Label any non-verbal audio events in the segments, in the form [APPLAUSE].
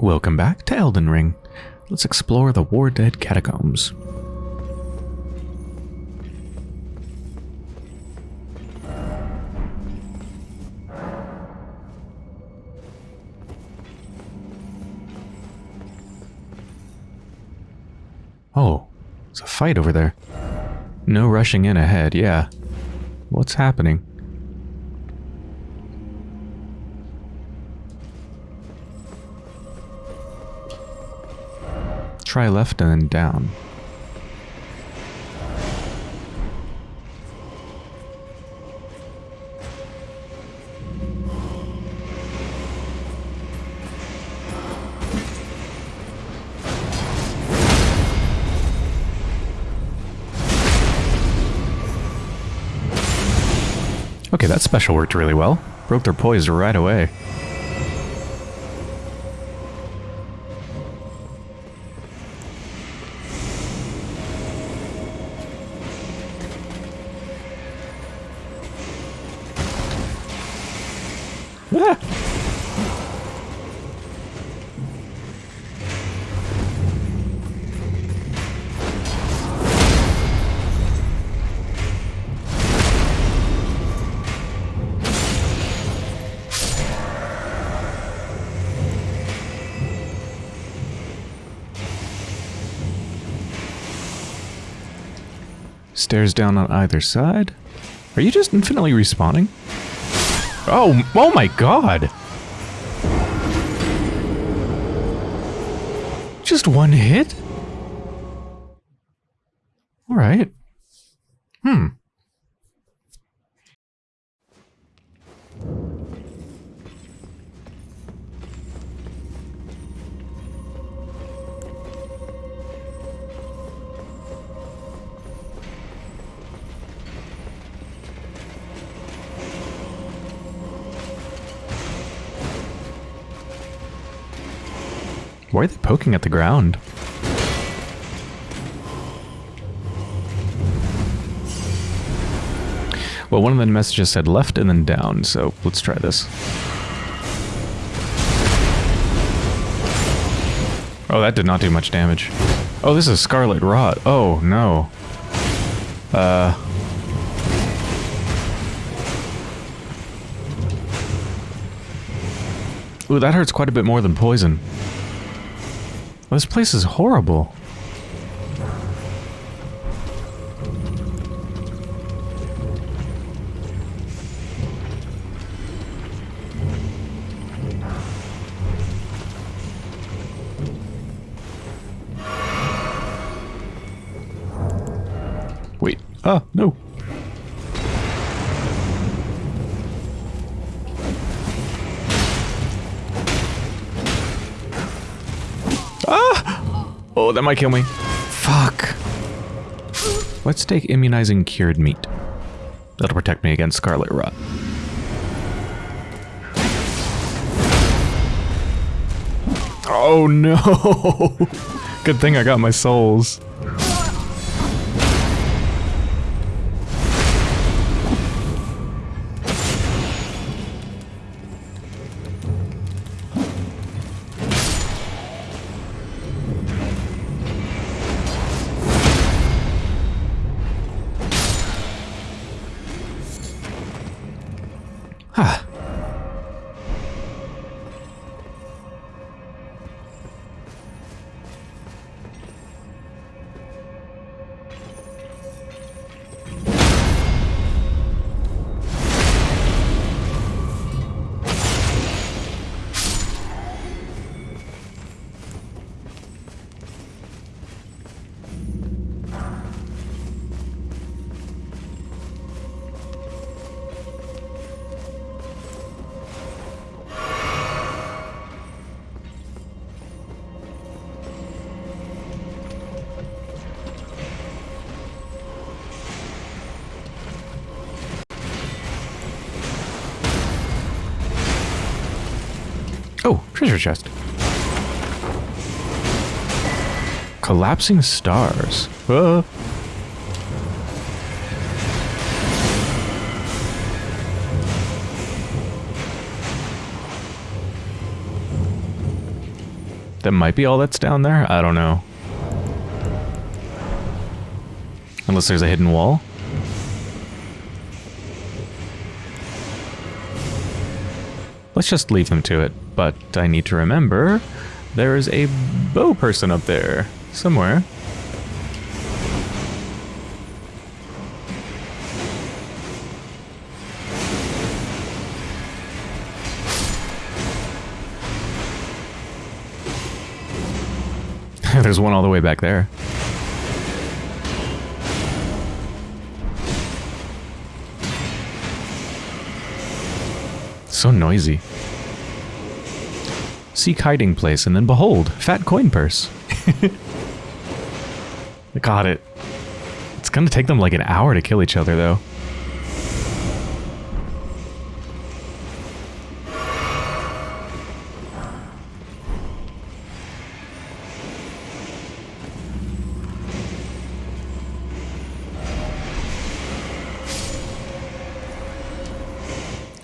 Welcome back to Elden Ring. Let's explore the War Dead catacombs. Oh, it's a fight over there. No rushing in ahead, yeah. What's happening? Try left and then down. Okay, that special worked really well. Broke their poise right away. Stairs down on either side. Are you just infinitely respawning? Oh, oh my god! Just one hit? Alright. Hmm. Why are they poking at the ground? Well, one of the messages said left and then down, so let's try this. Oh, that did not do much damage. Oh, this is Scarlet Rot. Oh, no. Uh... Ooh, that hurts quite a bit more than poison. This place is horrible. Wait. Ah, no. Oh, that might kill me. Fuck. Let's take immunizing cured meat. That'll protect me against scarlet rot. Oh [LAUGHS] no! Good thing I got my souls. Oh, treasure chest. Collapsing stars. Uh. That might be all that's down there? I don't know. Unless there's a hidden wall. Let's just leave them to it. But I need to remember there is a bow person up there somewhere. [LAUGHS] There's one all the way back there. So noisy. Seek hiding place, and then behold, fat coin purse. [LAUGHS] Got it. It's gonna take them like an hour to kill each other, though.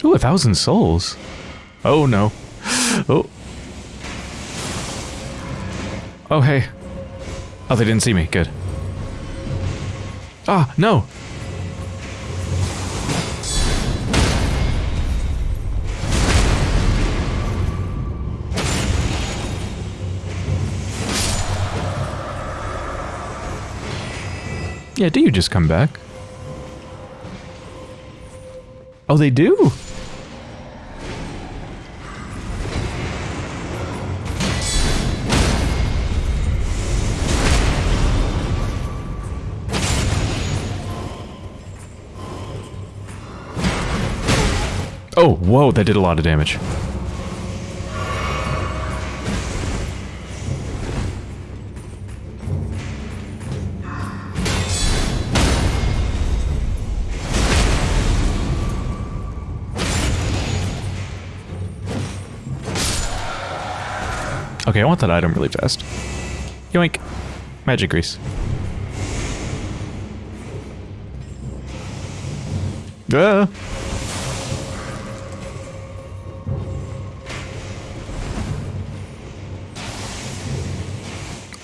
Ooh, a thousand souls. Oh no. Oh. Oh, hey. Oh, they didn't see me. Good. Ah, no! Yeah, do you just come back? Oh, they do? Oh, whoa, that did a lot of damage. Okay, I want that item really fast. Yoink. Magic grease. Ah.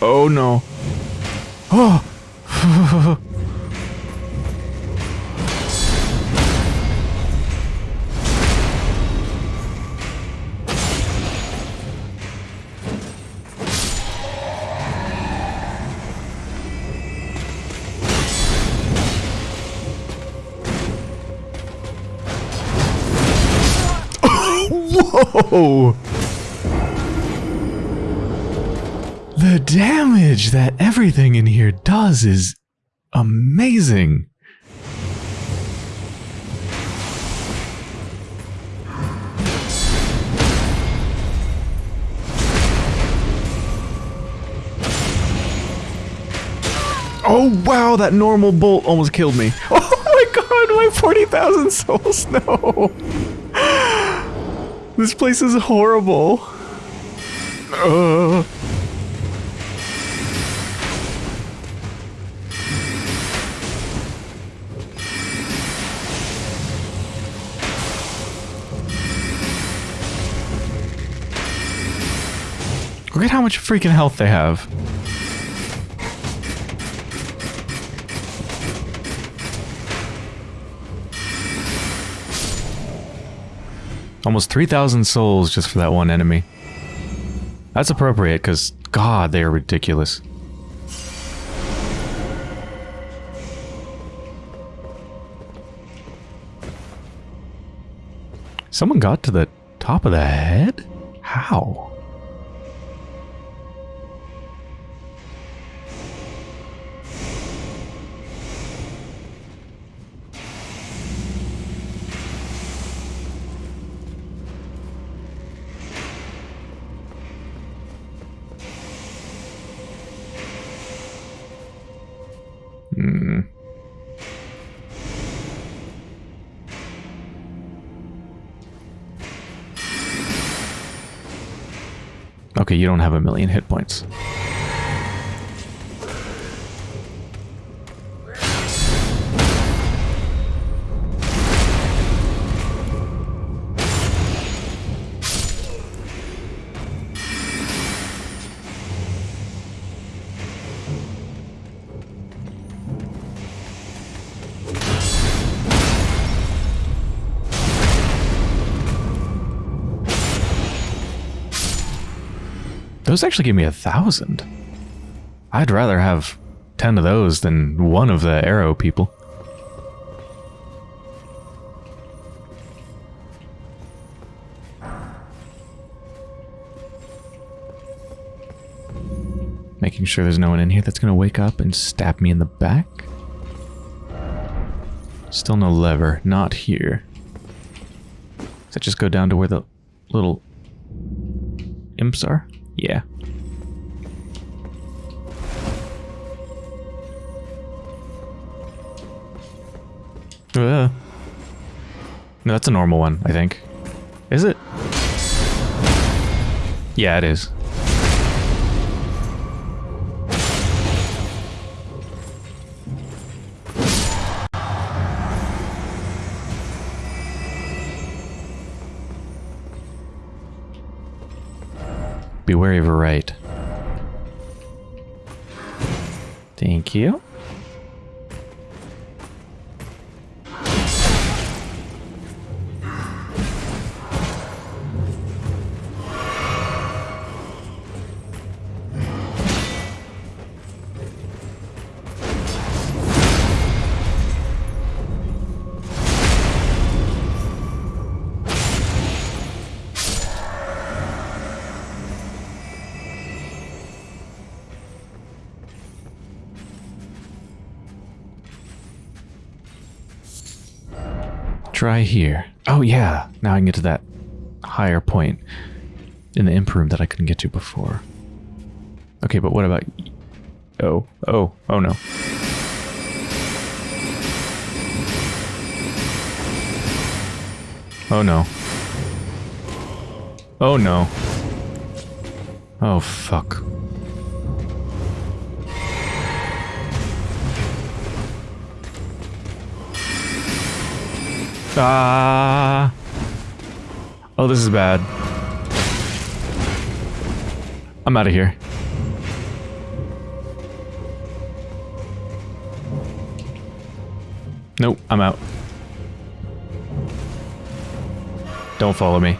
Oh no. [GASPS] Oh. Whoa! The damage that everything in here does is amazing. Oh wow, that normal bolt almost killed me. [LAUGHS] Oh my god, my 40,000 souls, no. This place is horrible. Uh. Look at how much freaking health they have. Almost 3,000 souls just for that one enemy. That's appropriate, because, god, they are ridiculous. Someone got to the top of the head? How? You don't have a million hit points. Actually give me a thousand. I'd rather have ten of those than one of the arrow people. Making sure there's no one in here that's gonna wake up and stab me in the back. Still no lever. Not here. Does that just go down to where the little imps are? Yeah. Uh, no, that's a normal one, I think. Is it? Yeah, it is. Be wary of a right. Thank you. Now I can get to that higher point in the imp room that I couldn't get to before. Okay, but what about... Oh, oh, oh no. Oh no. Oh no. Oh fuck. Ah. Oh, this is bad. I'm out of here. Nope, I'm out. Don't follow me.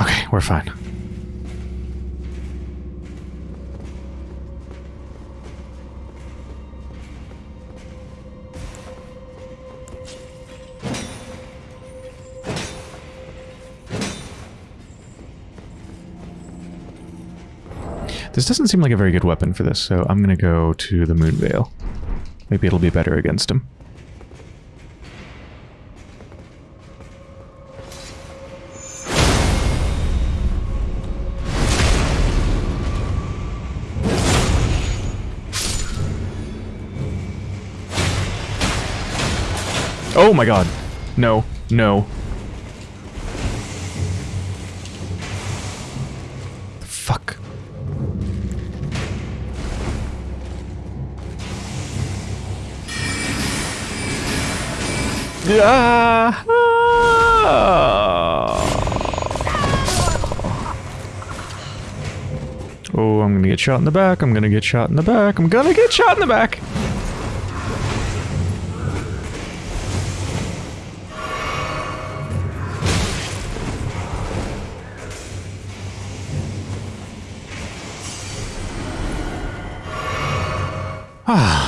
Okay, we're fine. This doesn't seem like a very good weapon for this, so I'm gonna go to the Moon Veil. Maybe it'll be better against him. Oh my god. No, no. Oh, I'm gonna get shot in the back. I'm gonna get shot in the back. I'm gonna get shot in the back. Ah.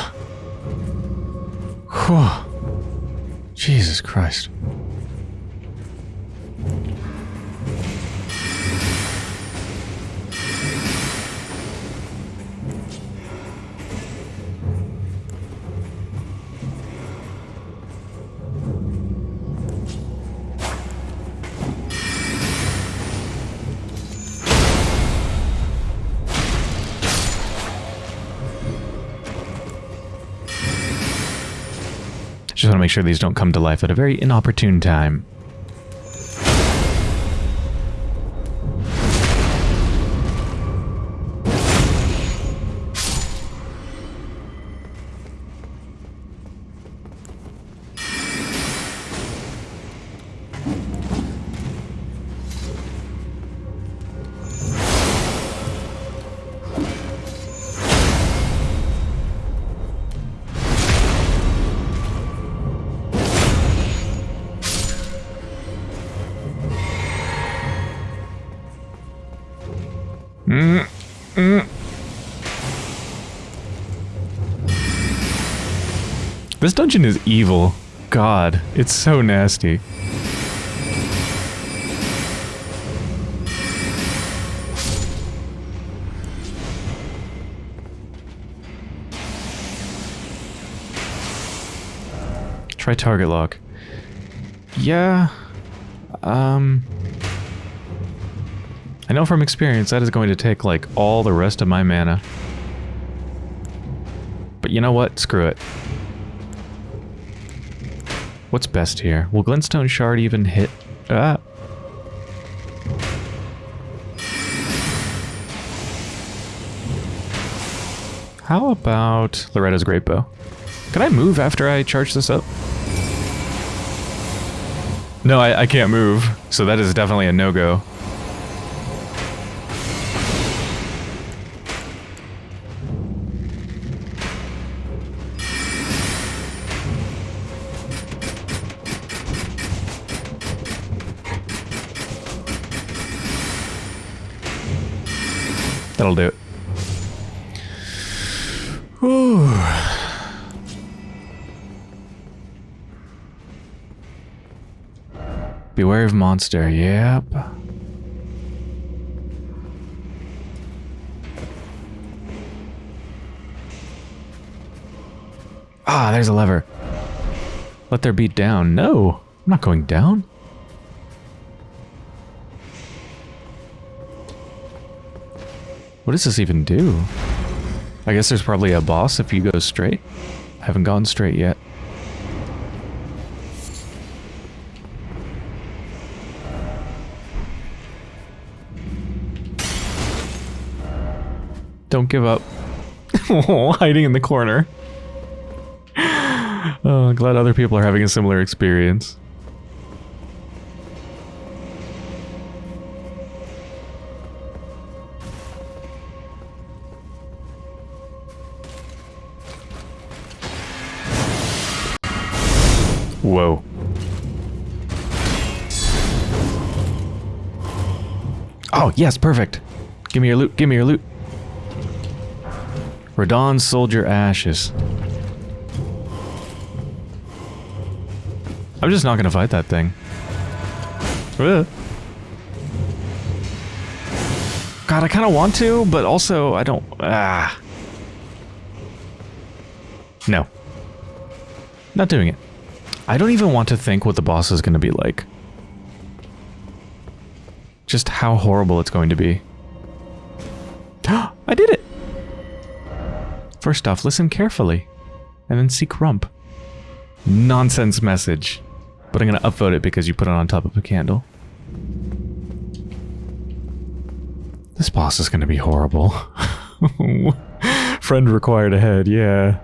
Sure these don't come to life at a very inopportune time. Mm. This dungeon is evil. God, it's so nasty. Try target lock. Yeah. Um... I know from experience that is going to take like all the rest of my mana. But you know what? Screw it. What's best here? Will Glintstone Shard even hit? Ah. How about Loretta's Great Bow? Can I move after I charge this up? No, I, I can't move, so that is definitely a no-go. That'll do it. Whew. Beware of monster, yep. Ah, there's a lever. Let there be down. No, I'm not going down. What does this even do? I guess there's probably a boss if you go straight. I haven't gone straight yet. Don't give up. [LAUGHS] Hiding in the corner. [LAUGHS] Oh, glad other people are having a similar experience. Whoa. Oh, yes, perfect. Give me your loot, give me your loot. Radahn Soldier Ashes. I'm just not gonna fight that thing. God, I kind of want to, but also I don't... Ah. No. Not doing it. I don't even want to think what the boss is going to be like. Just how horrible it's going to be. [GASPS] I did it! First off, listen carefully. And then seek rump. Nonsense message. But I'm going to upvote it because you put it on top of a candle. This boss is going to be horrible. [LAUGHS] Friend required ahead, yeah.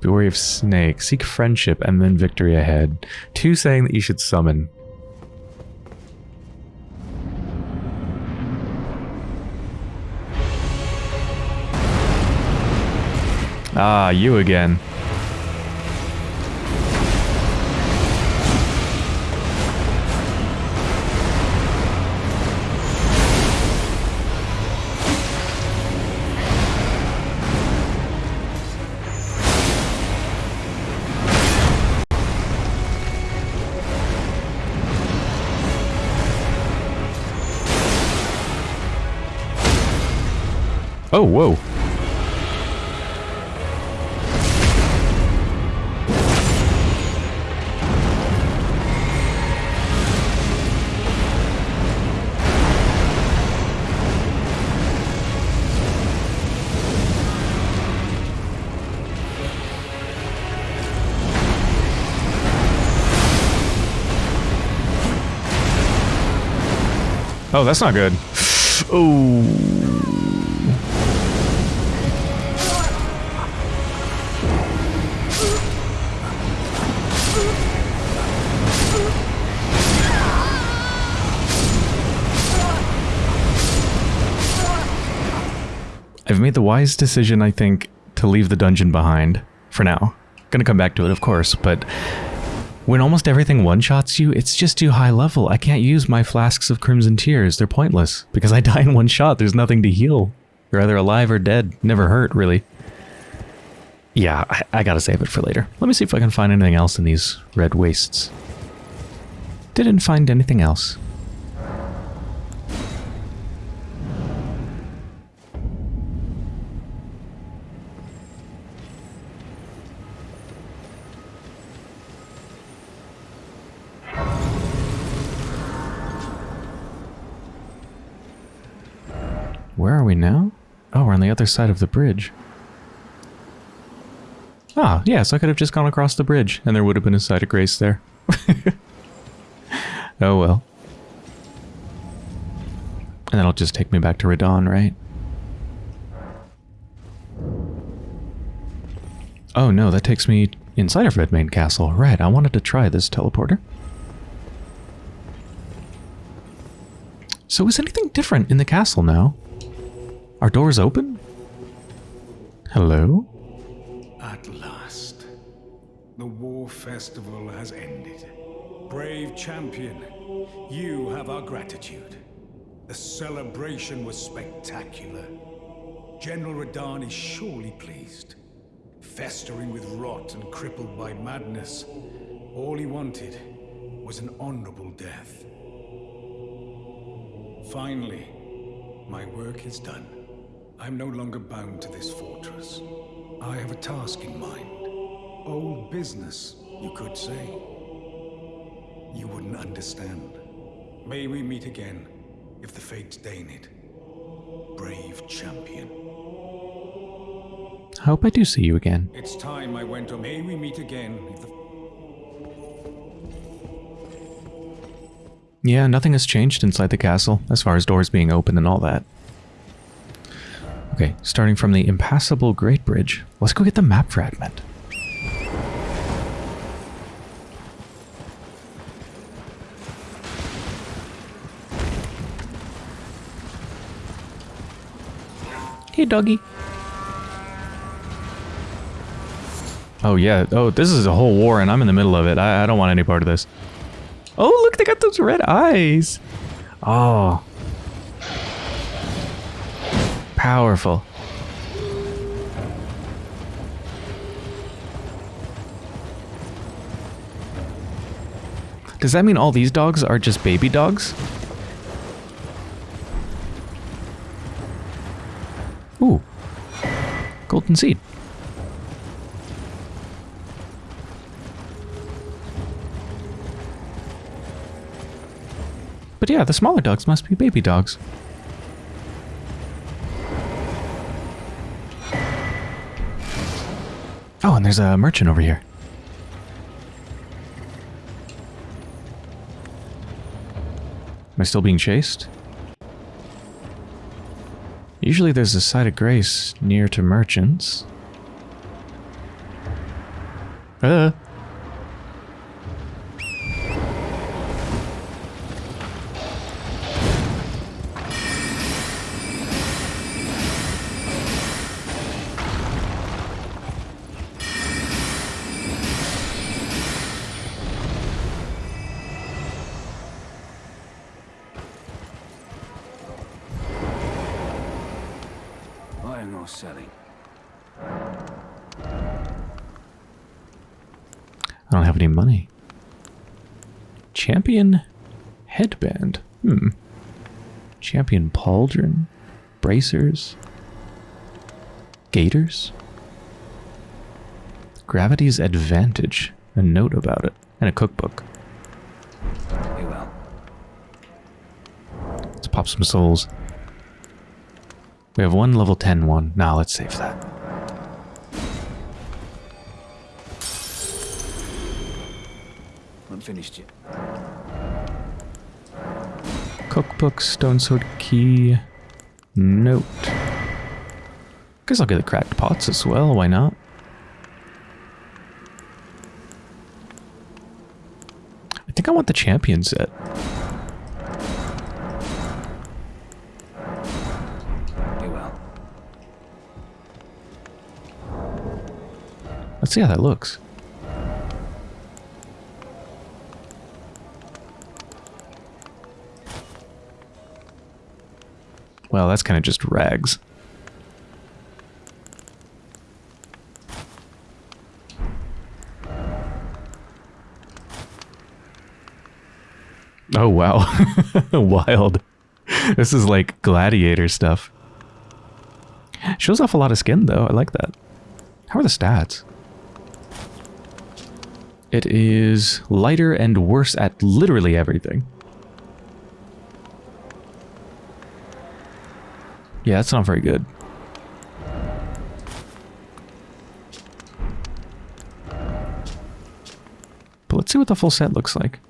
Be wary of snake. Seek friendship and then victory ahead. Two saying that you should summon. Ah, you again. That's not good. I've made the wise decision, I think, to leave the dungeon behind. For now. Gonna come back to it, of course, but... When almost everything one-shots you, it's just too high level. I can't use my flasks of Crimson Tears. They're pointless. Because I [LAUGHS] die in one shot, there's nothing to heal. You're either alive or dead. Never hurt, really. Yeah, I, I gotta save it for later. Let me see if I can find anything else in these red wastes. Didn't find anything else. Where are we now? Oh, we're on the other side of the bridge. Ah, yes, I could have just gone across the bridge, and there would have been a site of grace there. [LAUGHS] oh well. And that'll just take me back to Radahn, right? Oh no, that takes me inside of Redmane Castle. Right, I wanted to try this teleporter. So is anything different in the castle now? Are doors open? Hello? At last, the war festival has ended. Brave champion, you have our gratitude. The celebration was spectacular. General Radahn is surely pleased. Festering with rot and crippled by madness, all he wanted was an honorable death. Finally, my work is done. I'm no longer bound to this fortress. I have a task in mind. Old business, you could say. You wouldn't understand. May we meet again, if the fates deign it. Brave champion. I hope I do see you again. It's time I went on. May we meet again, if the... Yeah, nothing has changed inside the castle, as far as doors being open and all that. Okay, starting from the impassable Great Bridge, let's go get the map fragment. Hey, doggy. Oh, yeah. Oh, this is a whole war, and I'm in the middle of it. I, I don't want any part of this. Oh, look, they got those red eyes. Oh. Powerful. Does that mean all these dogs are just baby dogs? Ooh. Golden seed. But yeah, the smaller dogs must be baby dogs. There's a merchant over here. Am I still being chased? Usually there's a site of grace near to merchants. Uh. Champion pauldron. Bracers. Gaiters. Gravity's advantage. A note about it. And a cookbook. Very well. Let's pop some souls. We have one level 10 one. Nah, let's save that. I'm finished yet. Cookbook, stone sword key, note. Guess I'll get the cracked pots as well, why not? I think I want the champion set. Let's see how that looks. that's kind of just rags. Oh, wow. [LAUGHS] Wild. This is like gladiator stuff. Shows off a lot of skin, though. I like that. How are the stats? It is lighter and worse at literally everything. Yeah, that's not very good. But let's see what the full set looks like.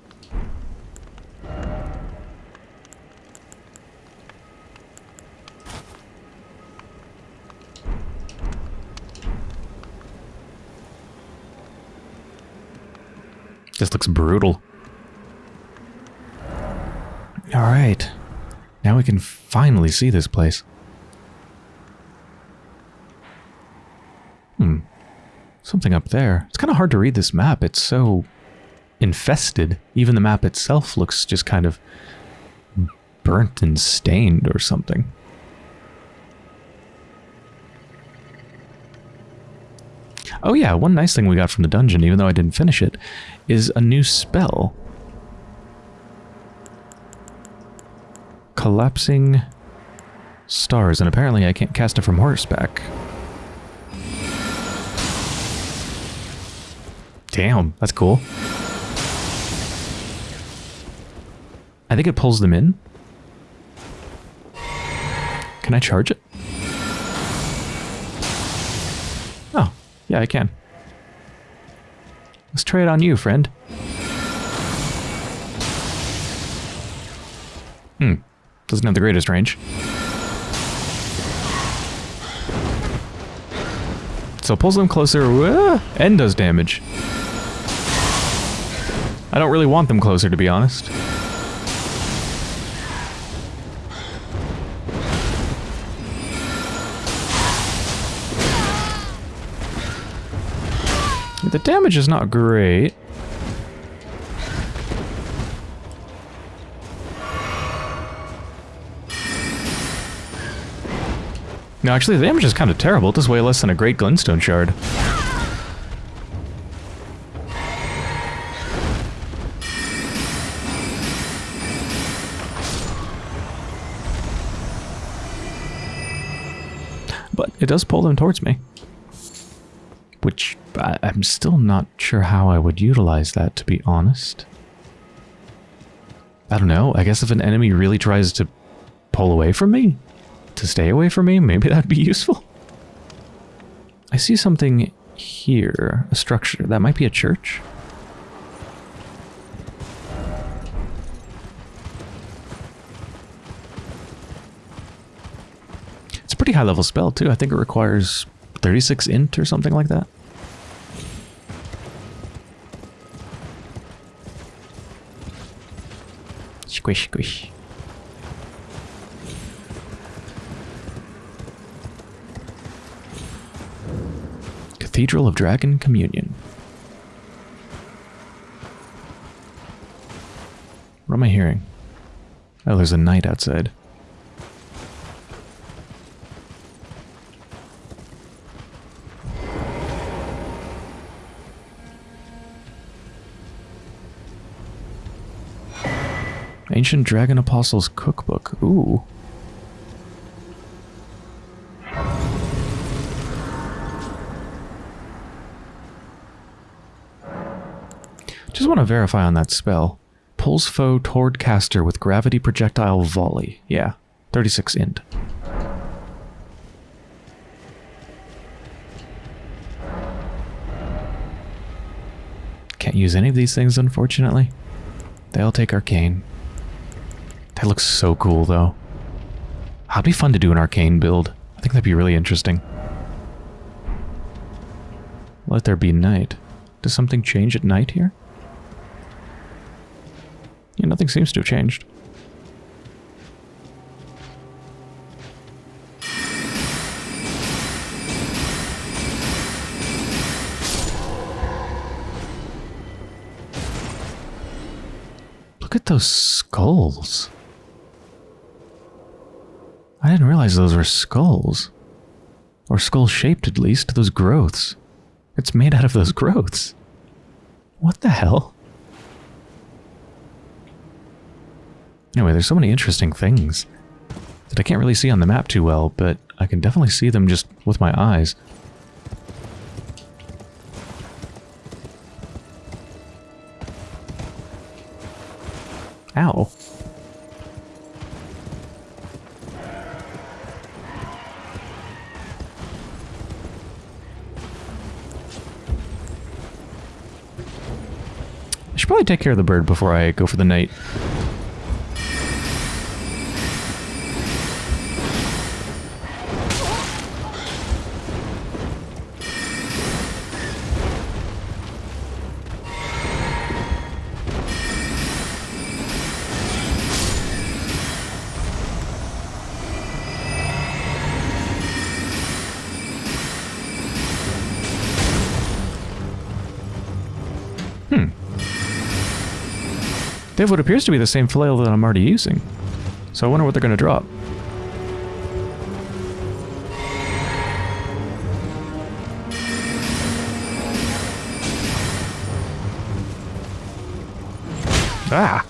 This looks brutal. Alright. Now we can finally see this place. Hmm. Something there. It's kind of hard to read this map. It's so infested. Even the map itself looks just kind of burnt and stained or something. Oh yeah, one nice thing we got from the dungeon, even though I didn't finish it, is a new spell. Collapsing stars, and apparently I can't cast it from horseback. Damn, that's cool. I think it pulls them in. Can I charge it? Oh, yeah, I can. Let's try it on you, friend. Hmm. Doesn't have the greatest range. So pulls them closer uh, and does damage. I don't really want them closer, to be honest. The damage is not great. No, actually, the damage is kind of terrible. It does way less than a Great Glintstone Shard. Does pull them towards me. Which I, I'm still not sure how I would utilize that, to be honest. I don't know. I guess if an enemy really tries to pull away from me, to stay away from me, maybe that'd be useful. I see something here, a structure. That might be a church. It's a pretty high level spell too. I think it requires 36 int or something like that. Squish, squish. Cathedral of Dragon Communion. What am I hearing? Oh, there's a knight outside. Ancient Dragon Apostles Cookbook. Ooh. Just want to verify on that spell. Pulls foe toward caster with gravity projectile volley. Yeah, 36 int. Can't use any of these things, unfortunately. They'll take arcane. That looks so cool, though. That'd be fun to do an arcane build. I think that'd be really interesting. Let there be night. Does something change at night here? Yeah, nothing seems to have changed. Look at those skulls. I didn't realize those were skulls. Or skull-shaped, at least, those growths. It's made out of those growths. What the hell? Anyway, there's so many interesting things that I can't really see on the map too well, but I can definitely see them just with my eyes. Take care of the bird before I go for the night. They have what appears to be the same flail that I'm already using. So I wonder what they're going to drop. Ah!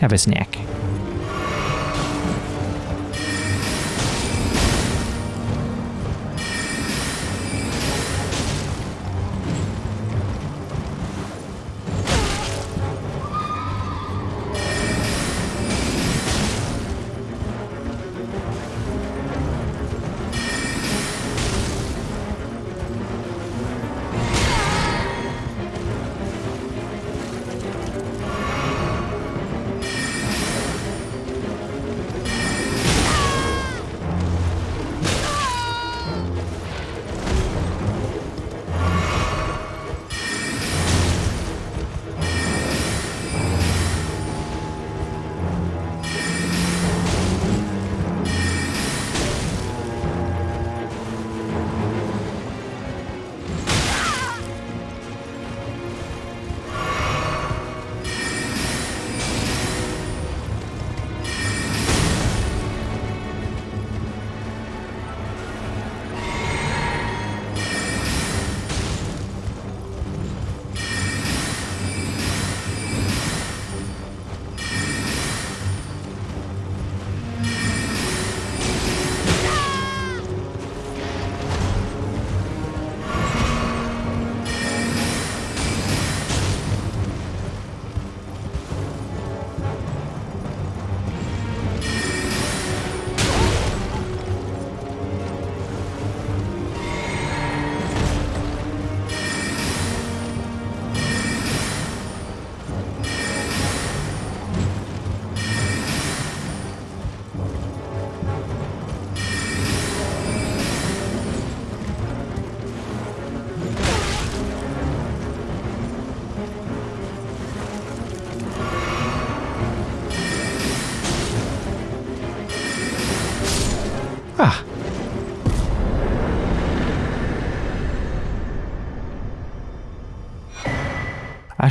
Have a snack.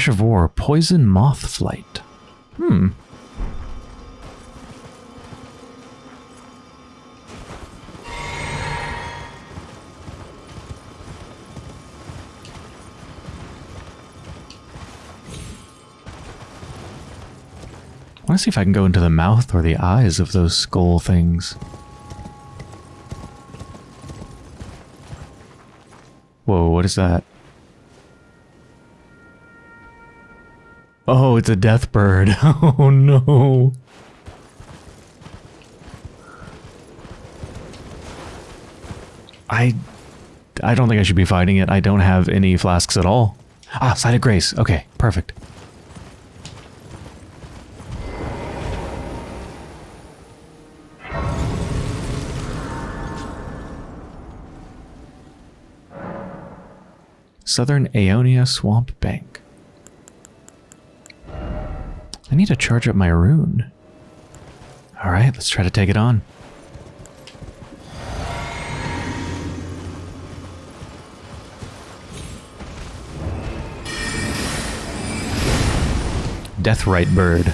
Of War, Poison Moth Flight. Hmm. I want to see if I can go into the mouth or the eyes of those skull things. Whoa, what is that? It's a death bird. [LAUGHS] Oh no. I I don't think I should be fighting it. I don't have any flasks at all. Ah, Site of Grace. Okay, perfect. Southern Aeonia Swamp Bank. I need to charge up my rune. Alright, let's try to take it on. Deathrite Bird.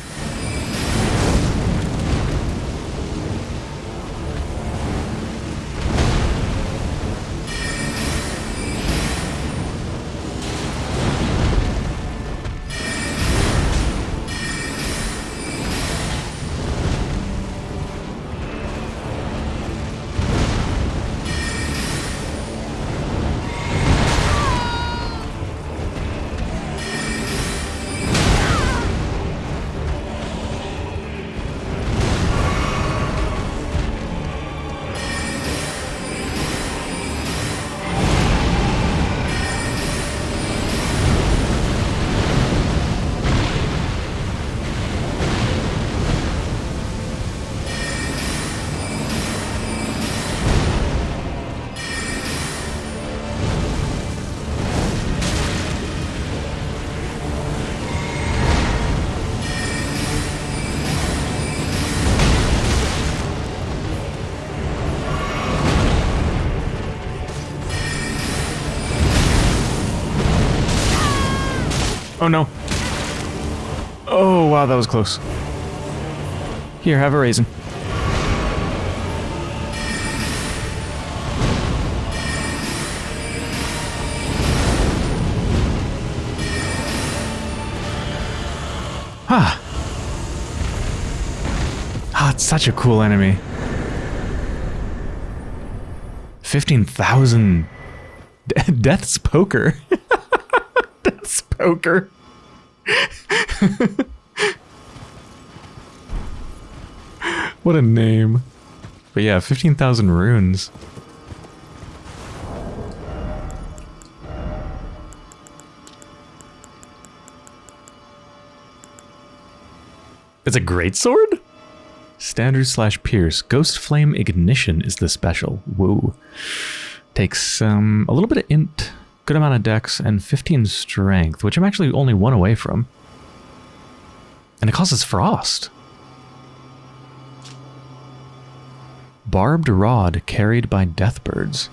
Oh that was close. Here, have a raisin. Ah. Ah, it's such a cool enemy. 15,000 Death's Poker. [LAUGHS] Death's Poker. [LAUGHS] what a name. But yeah, 15,000 runes. It's a great sword? Standard slash pierce. Ghost Flame Ignition is the special. Woo. Takes um, a little bit of int, good amount of dex, and 15 strength, which I'm actually only one away from. And it causes frost. Barbed rod carried by deathbirds.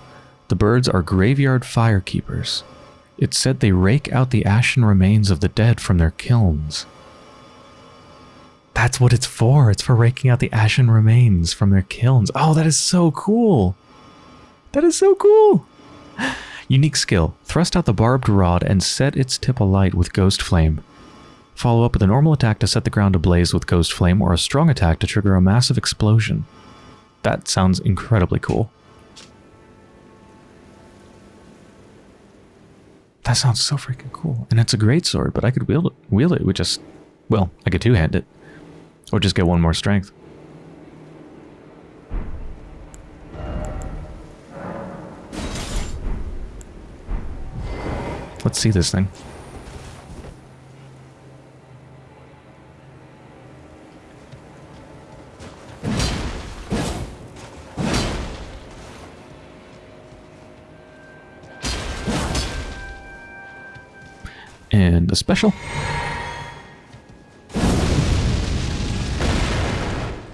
The birds are graveyard firekeepers. It's said they rake out the ashen remains of the dead from their kilns. That's what it's for. It's for raking out the ashen remains from their kilns. Oh, that is so cool. That is so cool. [GASPS] Unique skill. Thrust out the barbed rod and set its tip alight with ghost flame. Follow up with a normal attack to set the ground ablaze with ghost flame or a strong attack to trigger a massive explosion. That sounds incredibly cool. That sounds so freaking cool. And it's a great sword, but I could wield it, wield it with just, well, I could two-hand it. Or just get one more strength. Let's see this thing. Special.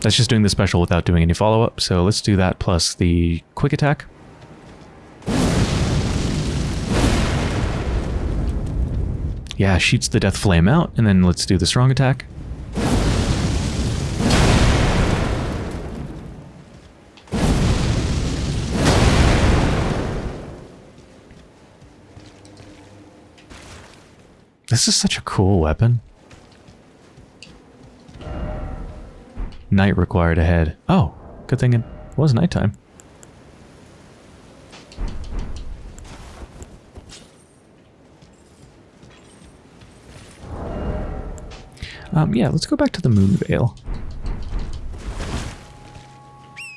That's just doing the special without doing any follow-up, so let's do that plus the quick attack. Yeah, shoots the death flame out, and then let's do the strong attack. This is such a cool weapon. Night required ahead. Oh, good thing it was nighttime. Um, yeah, let's go back to the Moon Veil.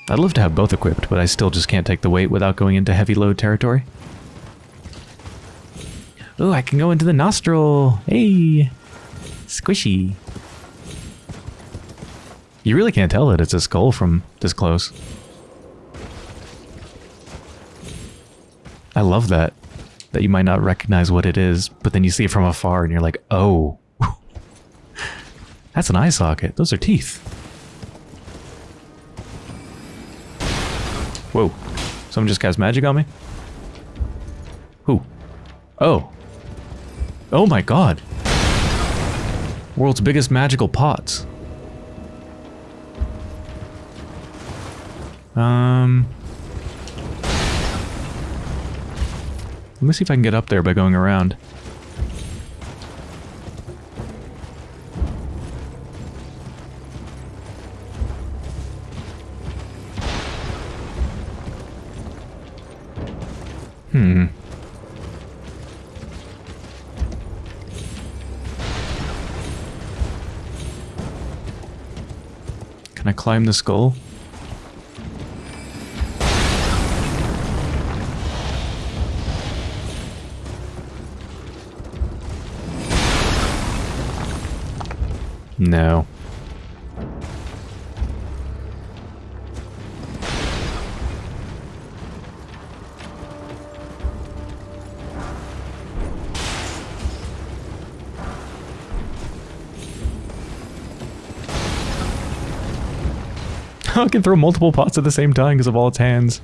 I'd love to have both equipped, but I still just can't take the weight without going into heavy load territory. Oh, I can go into the nostril. Hey, squishy. You really can't tell that it's a skull from this close. I love that. That you might not recognize what it is, but then you see it from afar and you're like, oh. [LAUGHS] That's an eye socket. Those are teeth. Whoa. Someone just cast magic on me? Who? Oh. Oh my god. World's biggest magical pots. Um... Let me see if I can get up there by going around. Climb the skull? No. Now [LAUGHS] it can throw multiple pots at the same time because of all its hands.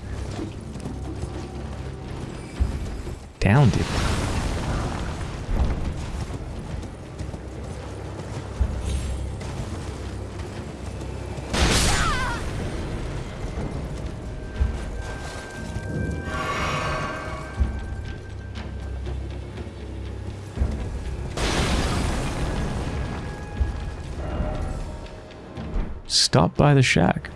Down, dude. stop by the shack.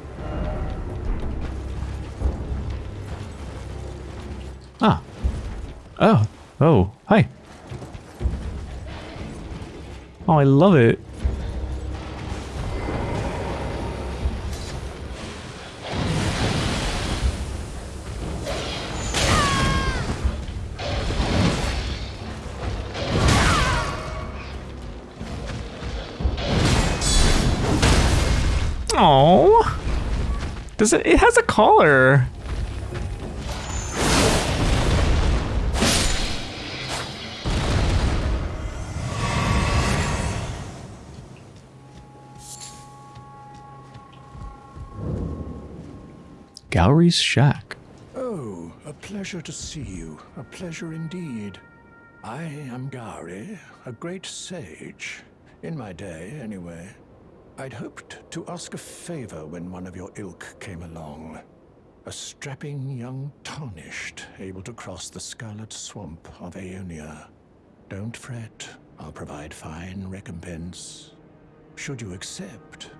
I love it. Oh. Does it it has a collar. Shack. Oh, a pleasure to see you. A pleasure indeed. I am Gowry, a great sage. In my day, anyway. I'd hoped to ask a favor when one of your ilk came along. A strapping young tarnished, able to cross the scarlet swamp of Aeonia. Don't fret, I'll provide fine recompense. Should you accept,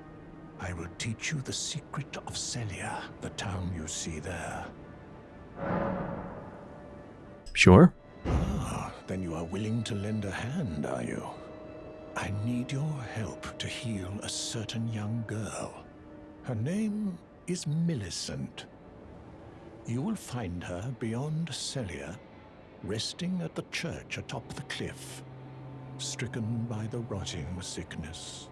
I will teach you the secret of Sellia, the town you see there. Sure. Ah, then you are willing to lend a hand, are you? I need your help to heal a certain young girl. Her name is Millicent. You will find her beyond Sellia, resting at the church atop the cliff, stricken by the rotting sickness.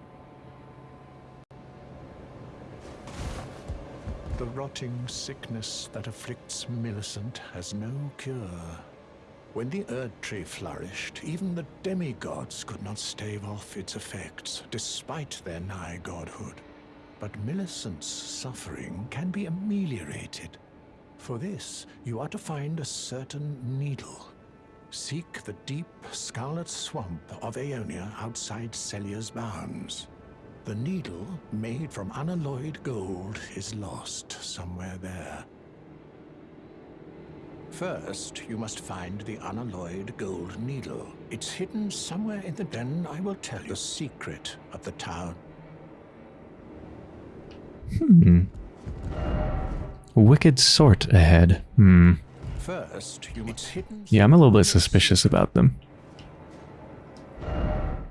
The rotting sickness that afflicts Millicent has no cure. When the Erd Tree flourished, even the demigods could not stave off its effects, despite their nigh godhood. But Millicent's suffering can be ameliorated. For this, you are to find a certain needle. Seek the deep, scarlet swamp of Aeonia outside Sellia's bounds. The needle, made from unalloyed gold, is lost somewhere there. First, you must find the unalloyed gold needle. It's hidden somewhere in the den. I will tell you the secret of the town. Hmm. Wicked sort ahead. Hmm. First, you it's hidden. Yeah, I'm a little bit suspicious about them.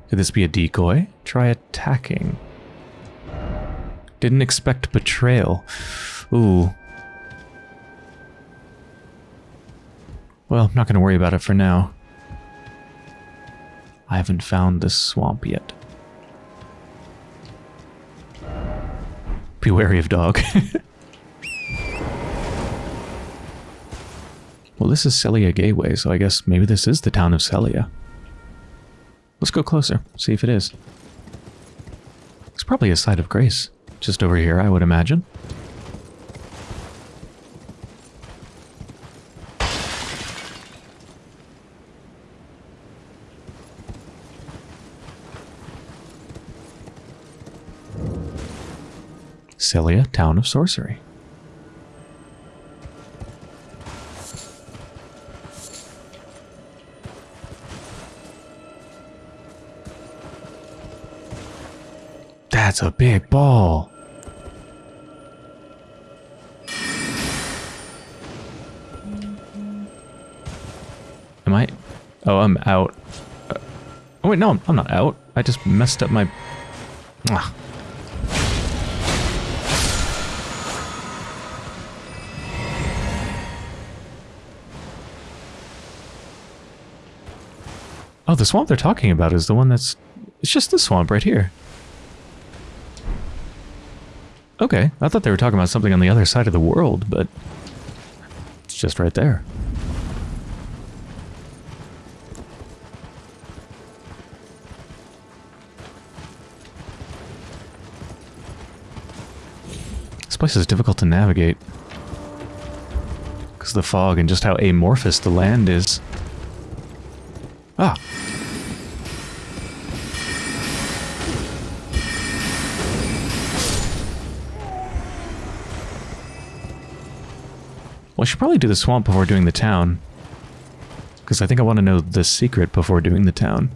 Could this be a decoy? Try attacking. Didn't expect betrayal. Ooh. Well, I'm not going to worry about it for now. I haven't found this swamp yet. Be wary of dog. [LAUGHS] well, this is Sellia Gateway, so I guess maybe this is the town of Sellia. Let's go closer, see if it is. It's probably a site of grace. Just over here, I would imagine. Sellia, Town of Sorcery. That's a big ball. Am I? Oh, I'm out. Uh, oh wait, no, I'm, not out. I just messed up my... Ah. Oh, the swamp they're talking about is the one that's... It's just the swamp right here. Okay, I thought they were talking about something on the other side of the world, but... It's just right there. This place is difficult to navigate. Because of the fog and just how amorphous the land is. Ah. Well, I should probably do the swamp before doing the town. Because I think I want to know the secret before doing the town.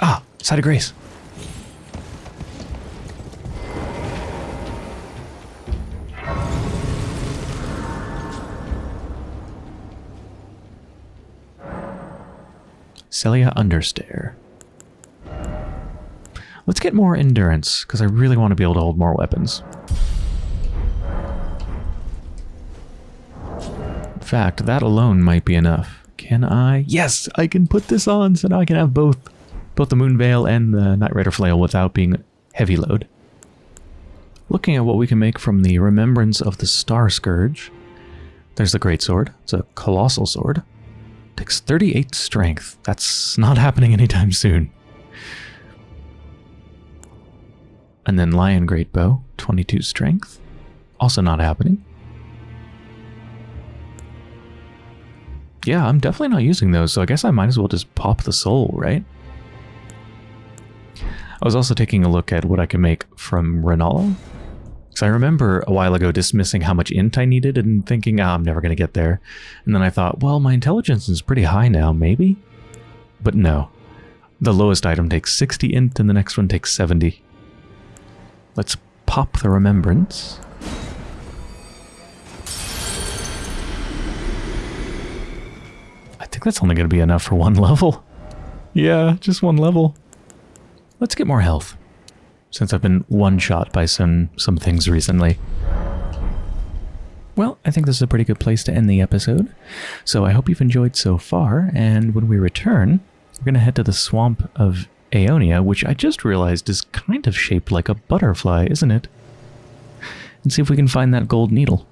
Ah, Site of Grace. Sellia Under-Stair. Let's get more endurance, because I really want to be able to hold more weapons. In fact, that alone might be enough. Can I? Yes, I can put this on, so now I can have both. Both the Moon Veil and the Night Rider Flail without being heavy load. Looking at what we can make from the Remembrance of the Star Scourge. There's the Great Sword. It's a colossal sword. Takes 38 strength. That's not happening anytime soon. And then Lion Great Bow, 22 strength. Also not happening. Yeah, I'm definitely not using those, so I guess I might as well just pop the soul, right? I was also taking a look at what I can make from Renala. Because I remember a while ago dismissing how much int I needed and thinking, ah, I'm never going to get there. And then I thought, well, my intelligence is pretty high now, maybe? But no. The lowest item takes 60 int and the next one takes 70. Let's pop the remembrance. I think that's only going to be enough for one [LAUGHS] level. Yeah, just one level. Let's get more health. Since I've been one-shot by some, some things recently. Well, I think this is a pretty good place to end the episode. So I hope you've enjoyed so far, and when we return, we're going to head to the Swamp of Aeonia, which I just realized is kind of shaped like a butterfly, isn't it? And see if we can find that gold needle.